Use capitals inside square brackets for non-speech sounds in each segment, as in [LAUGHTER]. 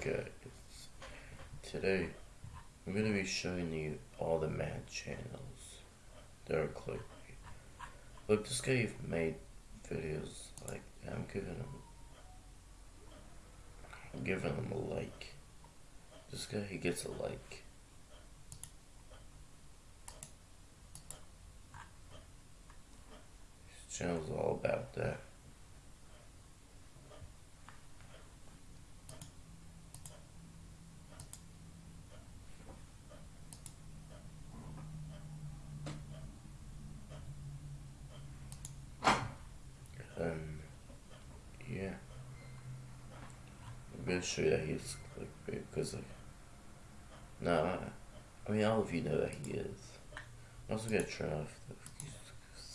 guys, today I'm gonna be showing you all the mad channels that are clickbait. Look, this guy made videos like I'm giving him, I'm giving him a like. This guy he gets a like. His channel's all about that. Um, yeah. Show you that he's clickbait because, like, nah, I mean, all of you know that he is. I'm also gonna turn off the.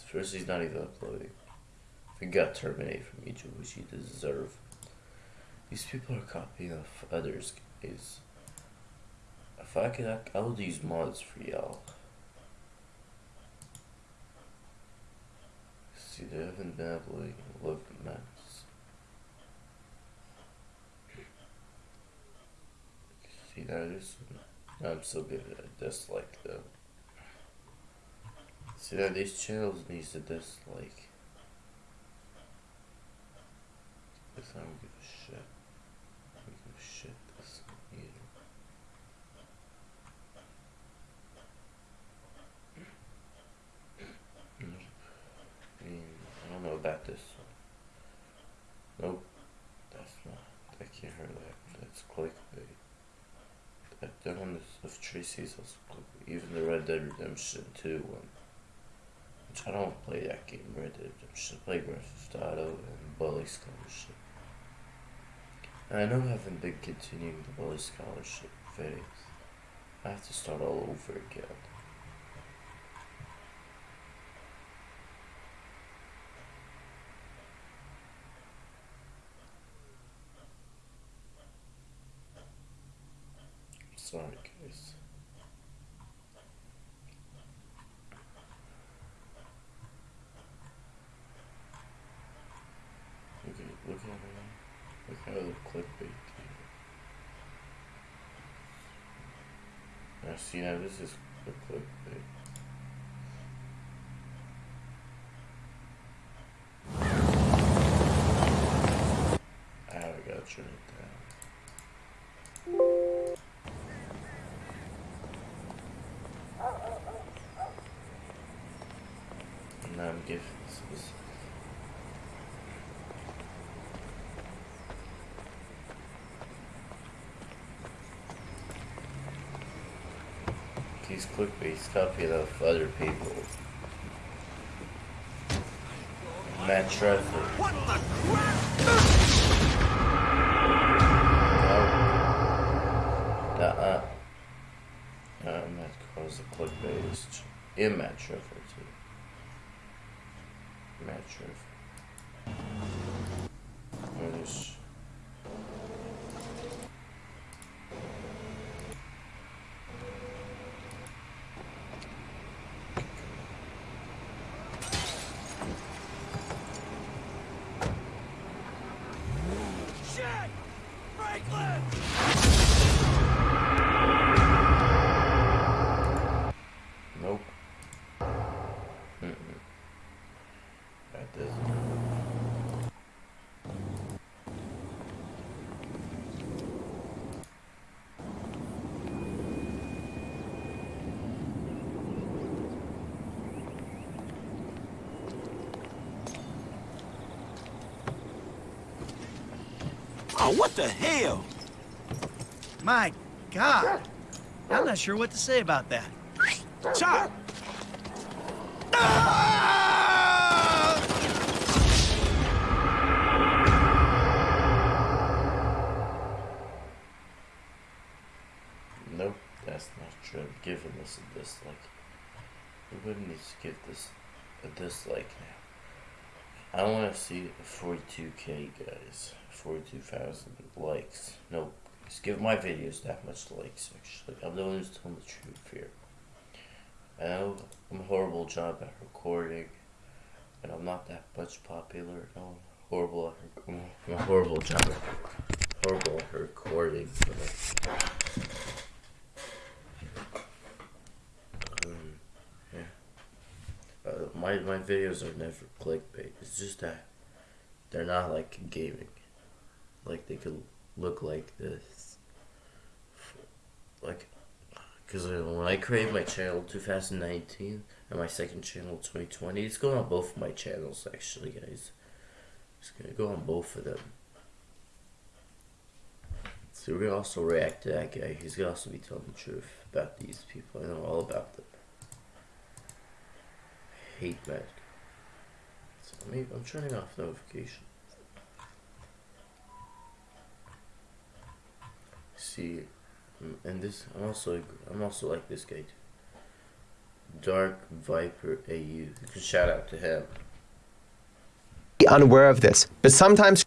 First, he's not even uploading. He got terminated from YouTube, which he deserve. These people are copying off others, guys. If I could, I, I would use mods for y'all. See, they haven't been uploading in 11 months. See, now this I'm so good at dislike though. See, now these channels needs a dislike. This I don't give a shit. I don't give a shit this either. I don't know about this one. Nope. That's not. I can't hear that. That's clickbait. That, one of Tracy's also. Even the Red Dead Redemption 2 one. Which I don't play that game, Red Dead Redemption. I play Grand Theft Auto and Bully Scholarship. And I know I haven't been continuing the Bully Scholarship phase. I have to start all over again. Sorry, guys. Look at look at it. Look how the clickbait. Now see now this is clickbait. Ah, I gotta it down. Now I'm giving this. He's clickbait, copying off other people. Matt Traffic. What the crap? Uh-uh. Uh, Matt calls the clickbait is in Matt Trevor too. Matt Trevor. What is Shit! Franklin! Nope. Mm-mm. That doesn't. Oh, what the hell? My God. I'm not sure what to say about that. Shot! Nope, that's not true. I'm giving this a dislike. Everybody needs to give this a dislike now. I want to see 42k guys, 42,000 likes. Nope, just give my videos that much likes. Actually, I'm the one who's telling the truth here. I know I'm a horrible job at recording, and I'm not that much popular. No, horrible at. I'm a horrible job at horrible at recording. But, um, yeah. Uh, my my videos are never clickbait. It's just that they're not like gaming. Like they could look like this. Like, because when I created my channel 2019 and my second channel 2020, it's going on both my channels actually, guys. It's gonna go on both of them. So we're gonna also react to that guy. He's gonna also be telling the truth about these people. I know all about them. Hate magic. So I'm turning off notifications. See, and this I'm also I'm also like this guy too. Dark Viper AU. Shout out to him. unaware of this, but sometimes.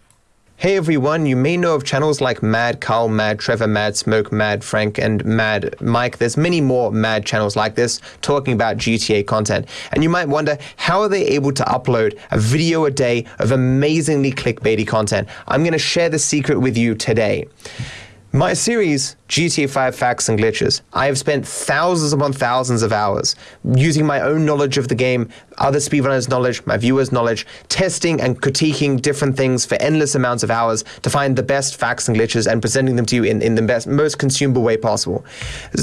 Hey everyone, you may know of channels like Mad Carl, Mad Trevor, Mad Smoke, Mad Frank, and Mad Mike. There's many more Mad channels like this talking about GTA content. And you might wonder, how are they able to upload a video a day of amazingly clickbaity content? I'm going to share the secret with you today. My series, GTA 5 Facts and Glitches, I have spent thousands upon thousands of hours using my own knowledge of the game, other speedrunners' knowledge, my viewers' knowledge, testing and critiquing different things for endless amounts of hours to find the best facts and glitches and presenting them to you in, in the best, most consumable way possible.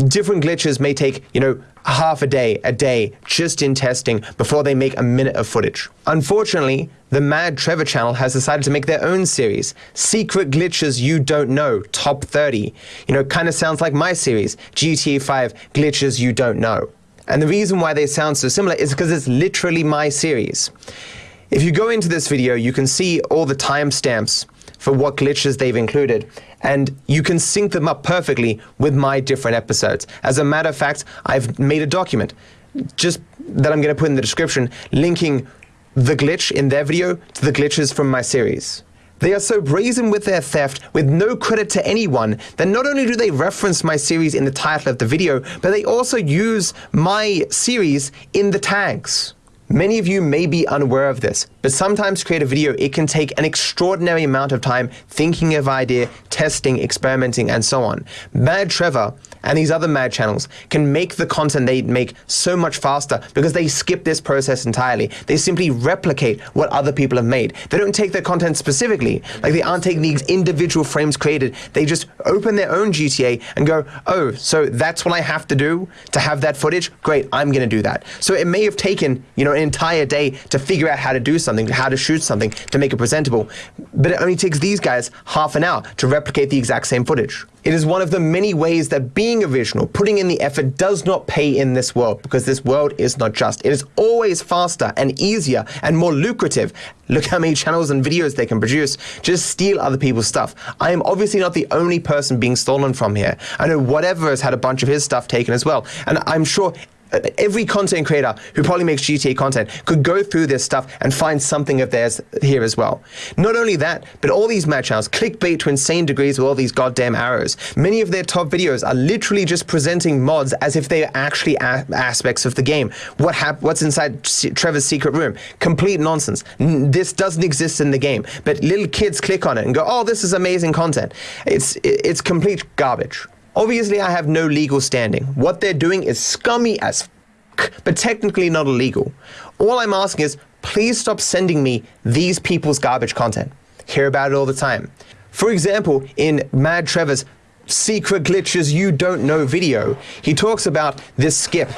Different glitches may take, you know, half a day, a day, just in testing before they make a minute of footage. Unfortunately, the Mad Trevor channel has decided to make their own series, Secret Glitches You Don't Know, Top 30. You know, kind of sounds like my series, GTA 5 Glitches You Don't Know. And the reason why they sound so similar is because it's literally my series. If you go into this video, you can see all the timestamps for what glitches they've included, and you can sync them up perfectly with my different episodes. As a matter of fact, I've made a document just that I'm going to put in the description linking the glitch in their video to the glitches from my series. They are so brazen with their theft, with no credit to anyone, that not only do they reference my series in the title of the video, but they also use my series in the tags. Many of you may be unaware of this, but sometimes to create a video, it can take an extraordinary amount of time thinking of idea, testing, experimenting, and so on. Mad Trevor and these other mad channels can make the content they make so much faster because they skip this process entirely. They simply replicate what other people have made. They don't take their content specifically, like they aren't taking these individual frames created. They just open their own GTA and go, oh, so that's what I have to do to have that footage? Great, I'm gonna do that. So it may have taken, you know, an entire day to figure out how to do something, how to shoot something, to make it presentable. But it only takes these guys half an hour to replicate the exact same footage. It is one of the many ways that being original, putting in the effort, does not pay in this world because this world is not just. It is always faster and easier and more lucrative. Look how many channels and videos they can produce. Just steal other people's stuff. I am obviously not the only person being stolen from here. I know whatever has had a bunch of his stuff taken as well. And I'm sure every content creator who probably makes GTA content could go through this stuff and find something of theirs here as well. Not only that, but all these channels clickbait to insane degrees with all these goddamn arrows. Many of their top videos are literally just presenting mods as if they are actually aspects of the game. What hap- What's inside Trevor's secret room? Complete nonsense. N this doesn't exist in the game, but little kids click on it and go, "Oh, this is amazing content." It's it's complete garbage. Obviously, I have no legal standing. What they're doing is scummy as but technically not illegal. All I'm asking is, please stop sending me these people's garbage content. Hear about it all the time. For example, in Mad Trevor's Secret Glitches You Don't Know video, he talks about this skip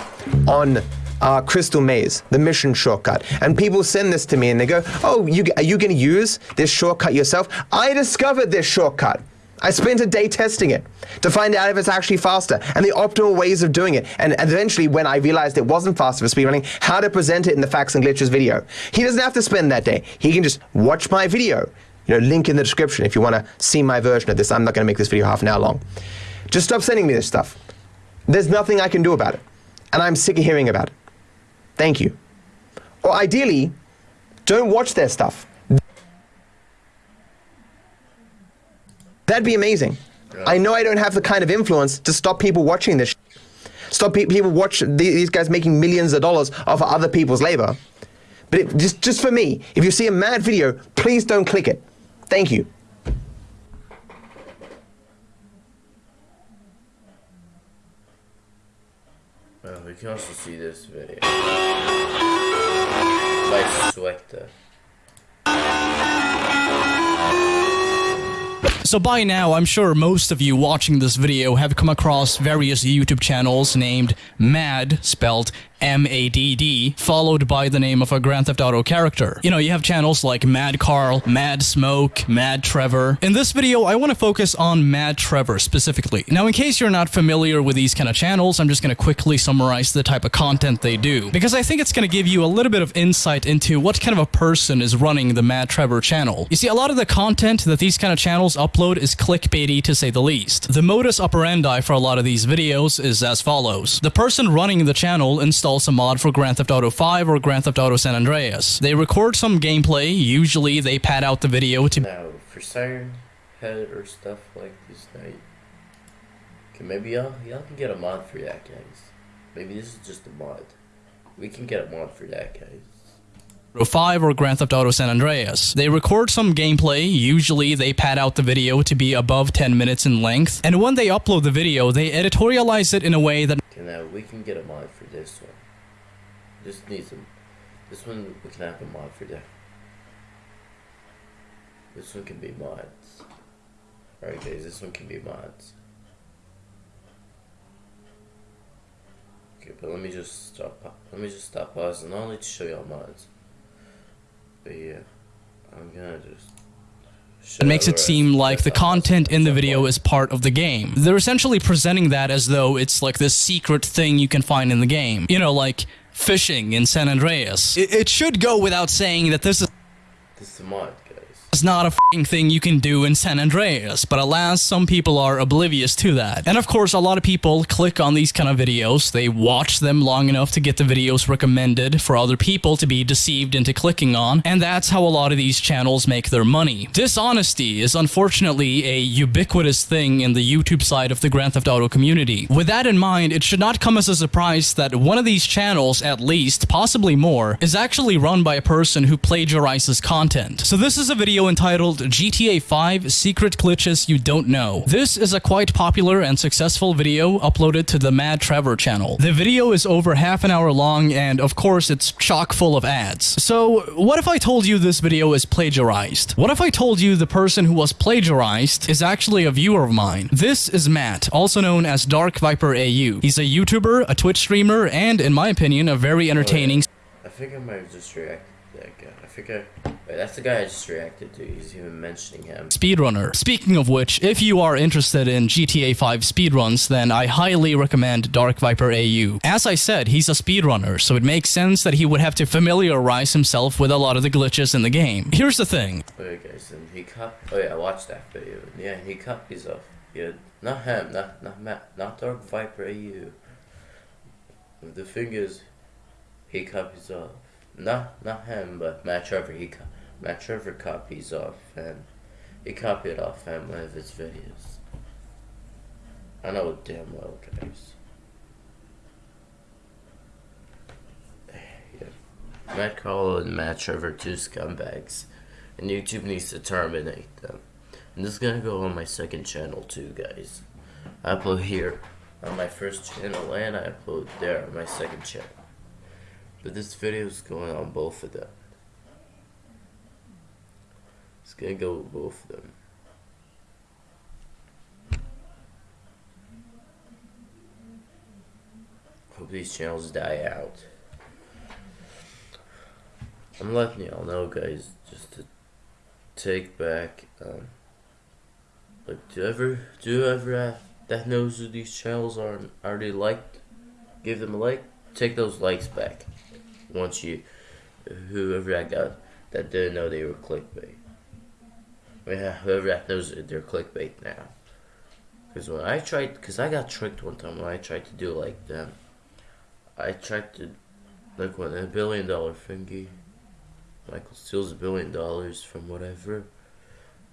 on uh, Crystal Maze, the mission shortcut. And people send this to me and they go, oh, you, are you going to use this shortcut yourself? I discovered this shortcut. I spent a day testing it to find out if it's actually faster and the optimal ways of doing it. And eventually, when I realized it wasn't faster for speedrunning, how to present it in the facts and glitches video. He doesn't have to spend that day. He can just watch my video. You know, link in the description if you want to see my version of this. I'm not going to make this video half an hour long. Just stop sending me this stuff. There's nothing I can do about it. And I'm sick of hearing about it. Thank you. Or ideally, don't watch their stuff. That'd be amazing. Yeah. I know I don't have the kind of influence to stop people watching this. Stop pe people watch these guys making millions of dollars off of other people's labor. But it, just just for me, if you see a mad video, please don't click it. Thank you. Well, we can also see this video by Selector. So by now, I'm sure most of you watching this video have come across various YouTube channels named MAD, spelled M-A-D-D, followed by the name of a Grand Theft Auto character. You know, you have channels like Mad Carl, Mad Smoke, Mad Trevor. In this video, I want to focus on Mad Trevor specifically. Now, in case you're not familiar with these kind of channels, I'm just going to quickly summarize the type of content they do, because I think it's going to give you a little bit of insight into what kind of a person is running the Mad Trevor channel. You see, a lot of the content that these kind of channels upload is clickbaity to say the least. The modus operandi for a lot of these videos is as follows. The person running the channel installs a mod for Grand Theft Auto 5 or Grand Theft Auto San Andreas. They record some gameplay, usually they pad out the video to Now, for Siren Head or stuff like this night, okay, maybe y'all y'all can get a mod for that, guys. Maybe this is just a mod. We can get a mod for that, guys. Auto 5 or Grand Theft Auto San Andreas. They record some gameplay, usually they pad out the video to be above 10 minutes in length, and when they upload the video, they editorialize it in a way that Okay, now we can get a mod for this one. Just needs a. This one we can have a mod for that. This one can be mods. Alright, guys, this one can be mods. Okay, but let me just stop. Let me just stop pausing. I'll need to show y'all mods. But yeah, I'm gonna just. Show It makes it seem like the content in the video is part of the game. They're essentially presenting that as though it's like this secret thing you can find in the game. You know, like fishing in San Andreas. It, it should go without saying that this is This is a mod, is not a fing thing you can do in San Andreas, but alas, some people are oblivious to that. And of course, a lot of people click on these kind of videos, they watch them long enough to get the videos recommended for other people to be deceived into clicking on, and that's how a lot of these channels make their money. Dishonesty is unfortunately a ubiquitous thing in the YouTube side of the Grand Theft Auto community. With that in mind, it should not come as a surprise that one of these channels, at least, possibly more, is actually run by a person who plagiarizes content. So this is a video entitled GTA 5 Secret Glitches You Don't Know. This is a quite popular and successful video uploaded to the Mad Trevor channel. The video is over half an hour long and of course it's chock full of ads. So what if I told you this video is plagiarized? What if I told you the person who was plagiarized is actually a viewer of mine? This is Matt, also known as Dark Viper AU. He's a YouTuber, a Twitch streamer, and in my opinion, a very entertaining I think I might have just reacted that guy. I. Wait, that's the guy I just reacted to. He's even mentioning him. speedrunner. Speaking of which, if you are interested in GTA 5 speedruns, then I highly recommend Dark Viper AU. As I said, he's a speedrunner, so it makes sense that he would have to familiarize himself with a lot of the glitches in the game. Here's the thing. Okay, guys, and he cop. Oh yeah, I watched that video. Yeah, he copies off. Yeah, not him, not not Matt, not Dark Viper AU. The thing is, he copies off. Not not him, but Matt Trevor. He Matt Trevor copies off him. He copied off him one of his videos. I know damn well, guys. [SIGHS] Yeah. Matt Carl and Matt Trevor, two scumbags and YouTube needs to terminate them. And this is gonna go on my second channel too, guys. I upload here on my first channel and I upload there on my second channel. But this video is going on both of them. It's gonna go with both of them. Hope these channels die out. I'm letting y'all know, guys, just to take back. Um, like, do ever, do ever uh, that knows who these channels are already liked, give them a like. Take those likes back. Once you, whoever that got that didn't know they were clickbait. Yeah, whoever that knows they're clickbait now. Because when I tried, because I got tricked one time when I tried to do like them. I tried to, like when a billion dollar thingy. Michael steals a billion dollars from whatever.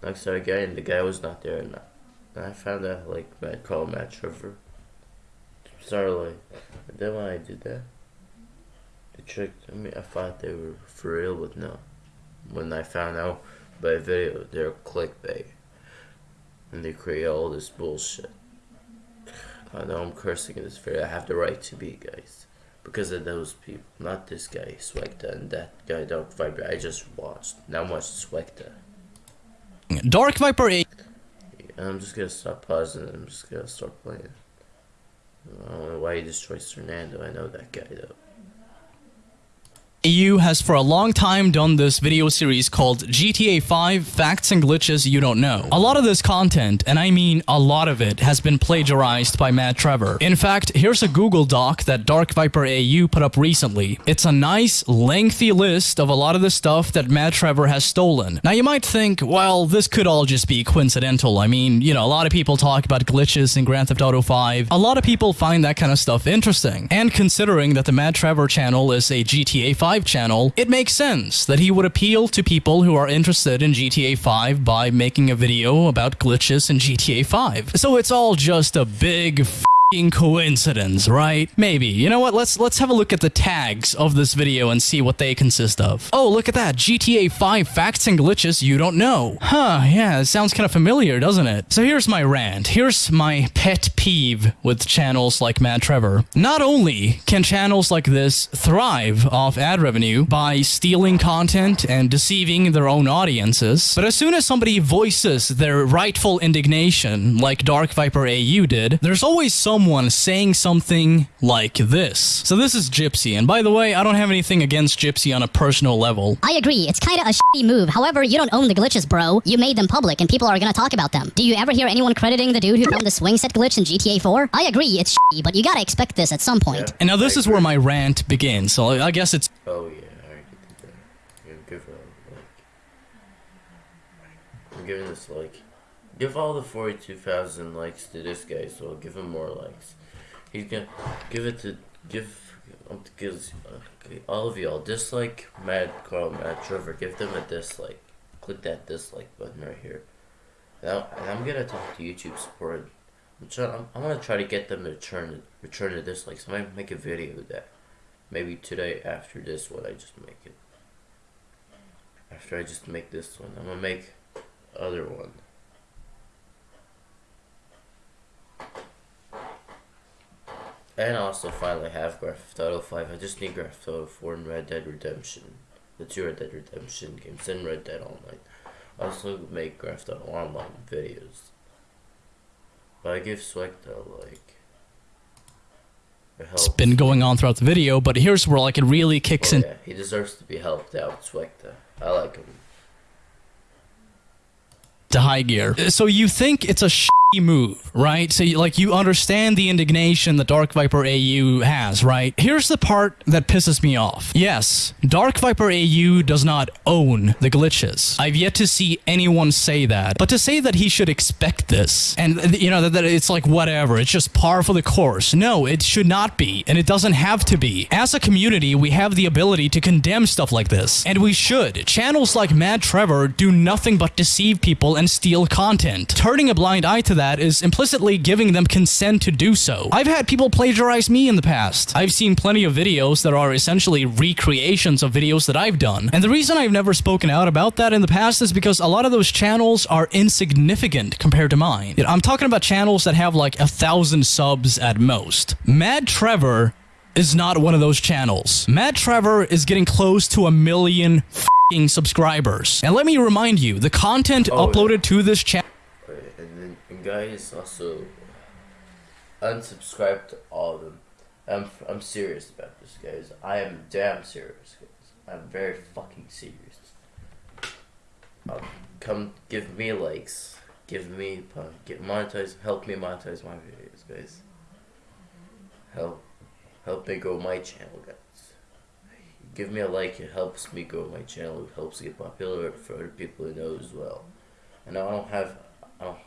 To a guy, and the guy was not there. And I, I found out, like, I called Matt Trevor. Starlight. And then when I did that, they tricked I mean, I thought they were for real, but no. When I found out by video, they're clickbait. And they create all this bullshit. I know I'm cursing in this video. I have the right to be, guys. because of those people, not this guy Swagta and that guy Dark Viper. I just watched. Now I'm watching Dark Viper A I'm just gonna stop pausing. I'm just gonna start playing. I don't know why he destroys Fernando. I know that guy though. EU has for a long time done this video series called GTA 5 Facts and Glitches You Don't Know. A lot of this content, and I mean a lot of it, has been plagiarized by Mad Trevor. In fact, here's a Google Doc that Dark Viper AU put up recently. It's a nice, lengthy list of a lot of the stuff that Mad Trevor has stolen. Now you might think, well, this could all just be coincidental. I mean, you know, a lot of people talk about glitches in Grand Theft Auto 5. A lot of people find that kind of stuff interesting. And considering that the Mad Trevor channel is a GTA 5 channel, it makes sense that he would appeal to people who are interested in GTA 5 by making a video about glitches in GTA 5. So it's all just a big coincidence, right? Maybe. You know what? Let's let's have a look at the tags of this video and see what they consist of. Oh, look at that. GTA 5 facts and glitches you don't know. Huh, yeah, it sounds kind of familiar, doesn't it? So here's my rant. Here's my pet peeve with channels like Mad Trevor. Not only can channels like this thrive off ad revenue by stealing content and deceiving their own audiences, but as soon as somebody voices their rightful indignation, like Dark Viper AU did, there's always someone saying something like this. So this is Gypsy, and by the way, I don't have anything against Gypsy on a personal level. I agree, it's kinda a shitty move. However, you don't own the glitches, bro. You made them public and people are gonna talk about them. Do you ever hear anyone crediting the dude who found the swing set glitch in GTA 4? I agree, it's shitty, but you gotta expect this at some point. And now this I is where my rant begins, so I guess it's Oh yeah, I already did that. Yeah, give her a like. I'm giving this like. Give all the 42,000 likes to this guy, so I'll give him more likes. He's gonna give it to give um, gives okay, all of y'all dislike Mad Carl, Mad Trevor. Give them a dislike. Click that dislike button right here. Now, and I'm gonna talk to YouTube support. I'm trying. I'm, I'm gonna try to get them to return return the dislikes. I might make a video with that. Maybe today after this one, I just make it. After I just make this one, I'm gonna make other one. And I also finally have Grand Theft Auto 5. I just need Grand Theft Auto 4 and Red Dead Redemption. The two Red Dead Redemption games and Red Dead Online. I also make Grand Theft Auto Online videos. But I give Swagta like it's been going on throughout the video, but here's where like it really kicks Oh, in. yeah, he deserves to be helped out, Swagta. I like him. To high gear. So you think it's a shitty move, right? So you, like you understand the indignation that Dark Viper AU has, right? Here's the part that pisses me off. Yes, Dark Viper AU does not own the glitches. I've yet to see anyone say that. But to say that he should expect this and uh, you know that, that it's like whatever, it's just par for the course. No, it should not be and it doesn't have to be. As a community, we have the ability to condemn stuff like this and we should. Channels like Mad Trevor do nothing but deceive people and steal content. Turning a blind eye to that is implicitly giving them consent to do so. I've had people plagiarize me in the past. I've seen plenty of videos that are essentially recreations of videos that I've done. And the reason I've never spoken out about that in the past is because a lot of those channels are insignificant compared to mine. I'm talking about channels that have like a thousand subs at most. Mad Trevor is not one of those channels. Mad Trevor is getting close to a million subscribers. And let me remind you, the content Oh, yeah. uploaded to this channel and then and guys also unsubscribe to all of them. I'm I'm serious about this, guys. I am damn serious, guys. I'm very fucking serious. Um, come give me likes, give me uh, get monetize, help me monetize my videos, guys. Help, help me grow my channel, guys. Give me a like, it helps me grow my channel. It helps get popular for other people to know as well. And I don't have, I don't,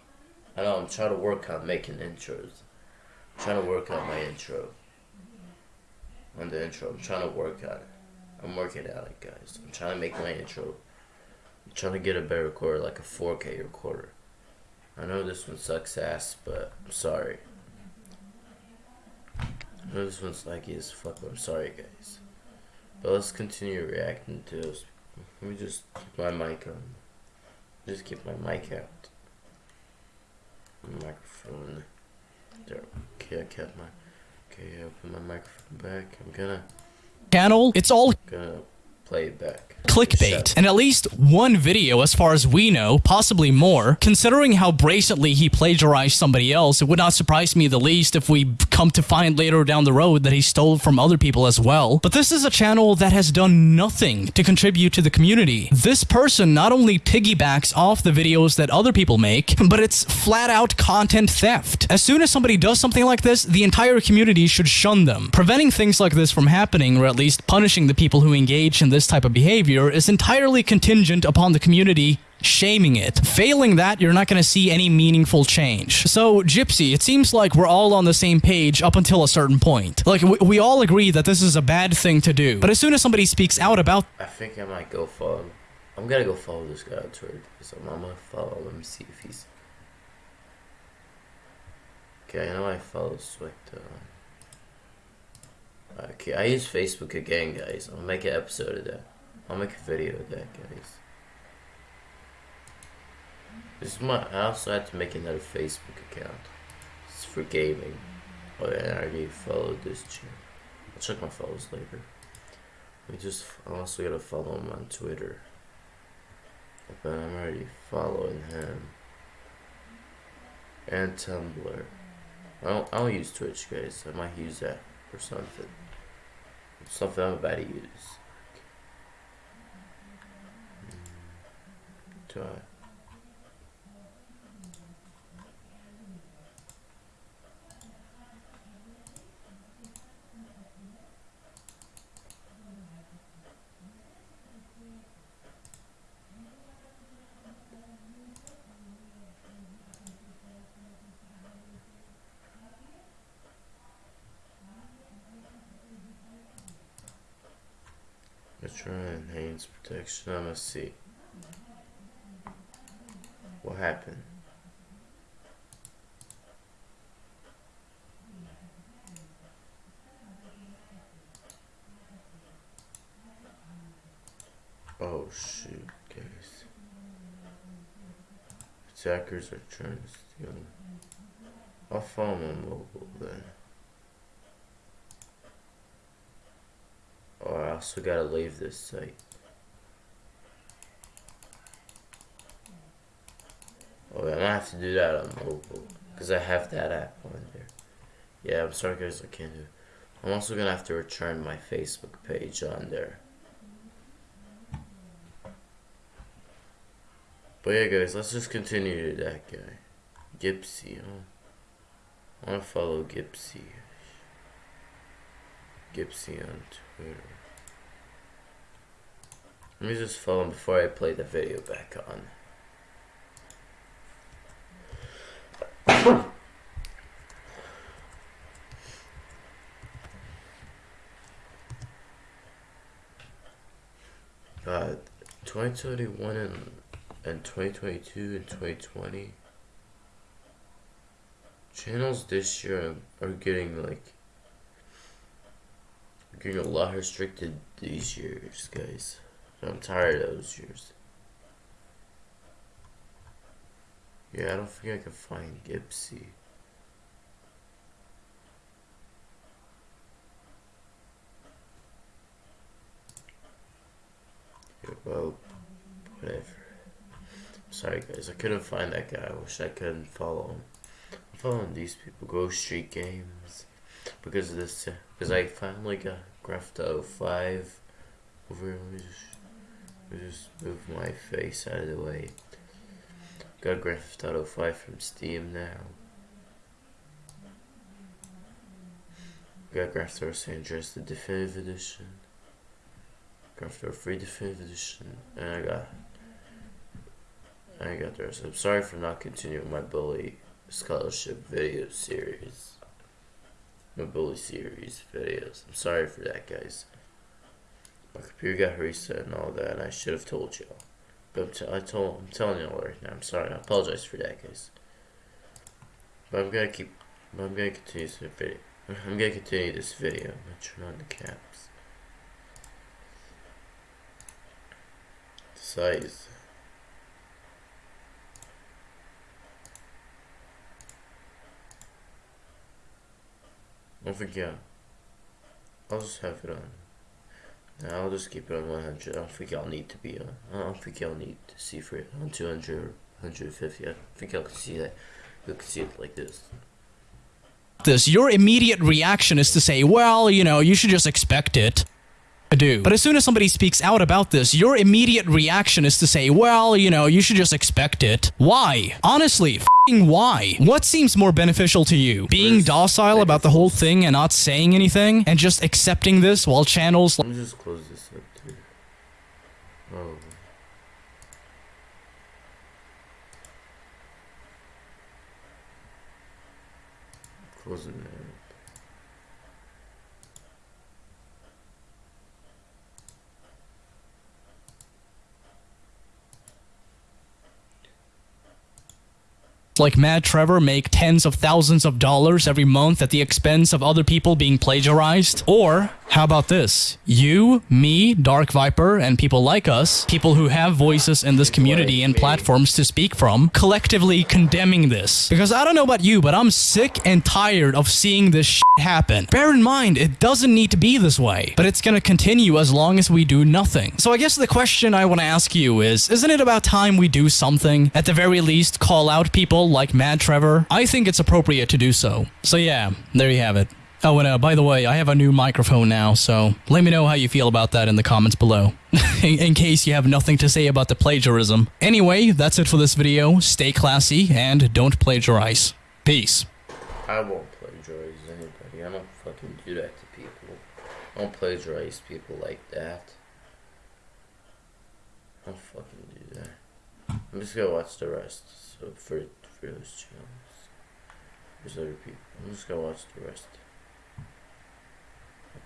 I know I'm trying to work on making intros. I'm trying to work on my intro. On the intro, I'm trying to work on it. I'm working on it, guys. I'm trying to make my intro. I'm trying to get a better recorder, like a 4K recorder. I know this one sucks ass, but I'm sorry. I know this one's laggy as fuck, but I'm sorry, guys. But let's continue reacting to this. Let me just keep my mic on. Just keep my mic out. Microphone. There. Okay, I kept my. Okay, I open my microphone back. I'm gonna channel, it's all gonna play it back. clickbait. And at least one video, as far as we know, possibly more. Considering how brazenly he plagiarized somebody else, it would not surprise me the least if we come to find later down the road that he stole from other people as well. But this is a channel that has done nothing to contribute to the community. This person not only piggybacks off the videos that other people make, but it's flat out content theft. As soon as somebody does something like this, the entire community should shun them. Preventing things like this from happening, or at least punishing the people who engage in this type of behavior, is entirely contingent upon the community shaming it. Failing that, you're not going to see any meaningful change. So, Gypsy, it seems like we're all on the same page up until a certain point. Like, we, we all agree that this is a bad thing to do. But as soon as somebody speaks out about I think I might go follow. I'm gonna go follow this guy on Twitter. So I'm gonna follow. Let me see if he's. Okay, I know I follow Swift. Uh... Okay, I use Facebook again, guys. I'll make an episode of that. I'll make a video of that, guys. This is my. I also had to make another Facebook account. It's for gaming. Oh yeah, I already followed this channel. I'll check my follows later. We just. I'm also gotta follow him on Twitter. But I'm already following him. And Tumblr. I don't. I don't use Twitch, guys. I might use that or something. Something I'm about to use. Do try enhance protection. I'm gonna see. What happened? Oh shoot, guys. Attackers are trying to steal. I'll follow my mobile then. I also gotta leave this site. Oh, I'm gonna have to do that on mobile because I have that app on there. Yeah, I'm sorry guys, I can't do. I'm also gonna have to return my Facebook page on there. But yeah, guys, let's just continue to that guy, Gypsy, Huh? I wanna follow Gypsy. Gypsy on Twitter. Let me just him before I play the video back on. [COUGHS] Uh, God, 2021 and, and 2022 and 2020 channels this year are getting like getting a lot restricted these years, guys. I'm tired of those years. Yeah, I don't think I can find Gypsy. Yeah, well, whatever. Sorry, guys, I couldn't find that guy. I wish I couldn't follow him. I'm following these people. Ghost Street Games because of this. Uh, because I finally got Graph 5 over here. Just, move my face out of the way. Got Grand Theft Auto 5 from Steam now. Got Grand Theft Auto San Andreas, the Definitive Edition. Grand Theft Auto Free Definitive Edition. And I got... I got the rest. I'm sorry for not continuing my Bully Scholarship video series. My Bully series videos. I'm sorry for that, guys. My computer got reset and all that, I should have told y'all. But I'm, told, I'm telling y'all right now. I'm sorry. I apologize for that, guys. But I'm gonna keep. But I'm gonna continue this video. [LAUGHS] I'm gonna continue this video. I'm gonna turn on the caps. Size. don't yeah. I'll just have it on. I'll just keep it on 100. I don't think y'all need to be on. I don't think y'all need to see for it on 200 or 150. I think y'all can see that. You can see it like this. this, your immediate reaction is to say, well, you know, you should just expect it. I do. But as soon as somebody speaks out about this, your immediate reaction is to say, well, you know, you should just expect it. Why? Honestly, fing why? What seems more beneficial to you? Being Where's- docile about the whole thing and not saying anything and just accepting this while channels Let me just close this up too. Oh. Closing it. Like Mad Trevor make tens of thousands of dollars every month at the expense of other people being plagiarized? Or how about this? You, me, Dark Viper, and people like us, people who have voices in this community and platforms to speak from, collectively condemning this. Because I don't know about you, but I'm sick and tired of seeing this shit happen. Bear in mind, it doesn't need to be this way, but it's gonna continue as long as we do nothing. So I guess the question I want to ask you is, isn't it about time we do something? At the very least, call out people like Mad Trevor? I think it's appropriate to do so. So yeah, there you have it. Oh, and uh, by the way, I have a new microphone now, so let me know how you feel about that in the comments below. [LAUGHS] in, in case you have nothing to say about the plagiarism. Anyway, that's it for this video. Stay classy and don't plagiarize. Peace. I won't plagiarize anybody. I don't fucking do that to people. I don't plagiarize people like that. I don't fucking do that. I'm just gonna watch the rest. So for for those channels, there's other people. I'm just gonna watch the rest.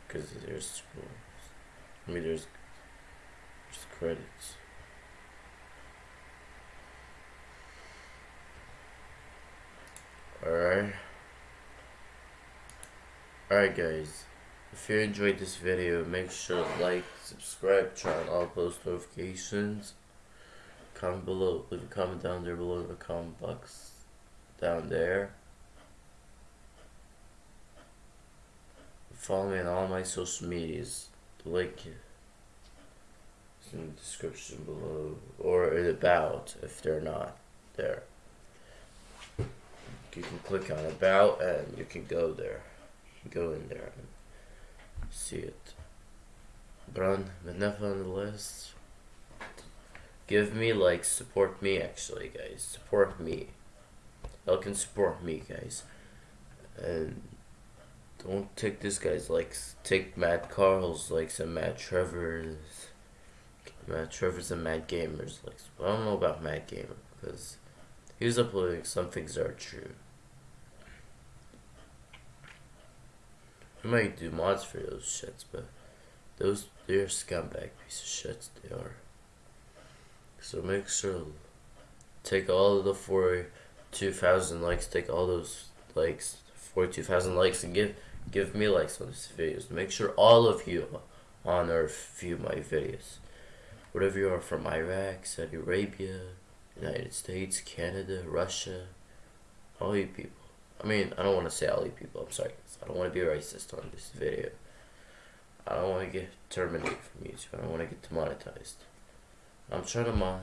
Cause there's, I mean, there's, there's credits. Alright. Alright guys, if you enjoyed this video, make sure to like, subscribe, turn on all post notifications. Comment below, leave a comment down there below the comment box. Down there. Follow me on all my social medias. The link is in the description below, or in about if they're not there. You can click on about and you can go there. Go in there and see it. But on the list. Give me like support me actually guys. Support me. Y'all can support me guys. And don't take this guy's likes. Take Matt Carl's likes and Matt Trevor's Matt Trevor's and Matt Gamer's likes. I don't know about Matt Gamer because he was uploading some things are true. I might do mods for those shits, but those they're scumbag piece of shits they are. So make sure take all of the forty-two thousand likes, take all those likes, forty-two thousand likes, and give give me likes on these videos. Make sure all of you on Earth view my videos. Whatever you are from Iraq, Saudi Arabia, United States, Canada, Russia, all you people. I mean, I don't want to say all you people. I'm sorry. I don't want to be racist on this video. I don't want to get terminated from YouTube. I don't want to get demonetized. I'm trying to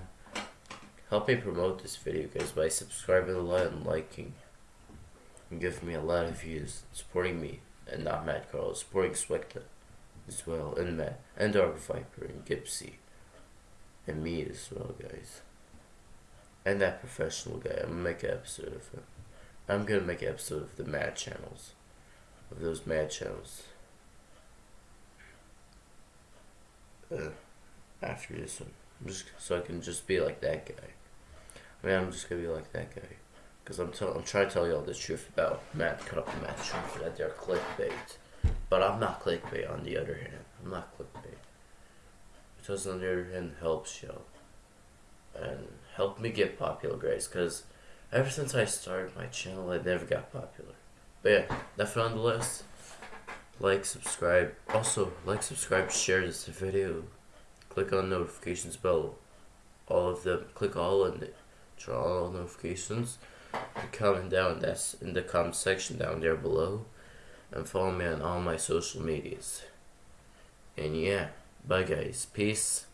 help me promote this video, guys, by subscribing a lot and liking. And giving me a lot of views, supporting me, and not Matt Carl, supporting Swekta as well, and Matt, and Dark Viper, and Gypsy, and me as well, guys. And that professional guy. I'm gonna make an episode of him. I'm gonna make an episode of the Mad channels. Of those Mad channels. Uh, after this one. Just so I can just be like that guy. I mean, I'm just gonna be like that guy. Because I'm, tell- I'm trying to tell you all the truth about Matt, cut up Matt Trump, that they're clickbait. But I'm not clickbait on the other hand. I'm not clickbait. Because on the other hand helps y'all. And help me get popular, guys. Because ever since I started my channel, I never got popular. But yeah, that's on the list. Like, subscribe. Also, like, subscribe, share this video. Click on notifications bell. All of them. Click all and turn on all notifications. And comment down. That's in the comment section down there below. and follow me on all my social medias. And yeah, bye guys. Peace.